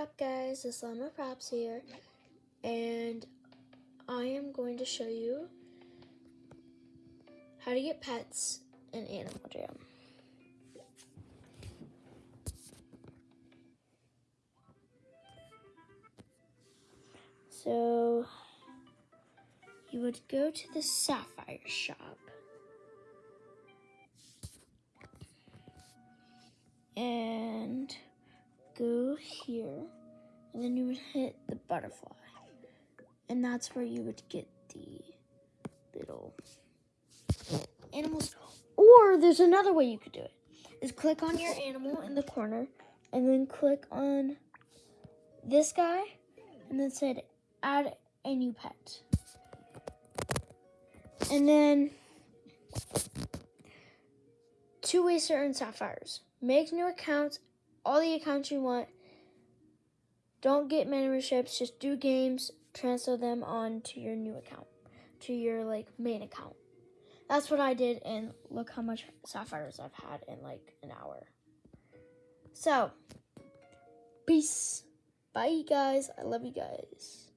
up guys, it's Llama Props here, and I am going to show you how to get pets in Animal Jam. So, you would go to the Sapphire shop. And go here, and then you would hit the butterfly. And that's where you would get the little animals. Or there's another way you could do it. Is click on your animal in the corner, and then click on this guy, and then said add a new pet. And then two ways to earn sapphires. Make new accounts, all the accounts you want. Don't get memberships, just do games, transfer them on to your new account, to your like main account. That's what I did, and look how much sapphires I've had in like an hour. So, peace. Bye, guys. I love you guys.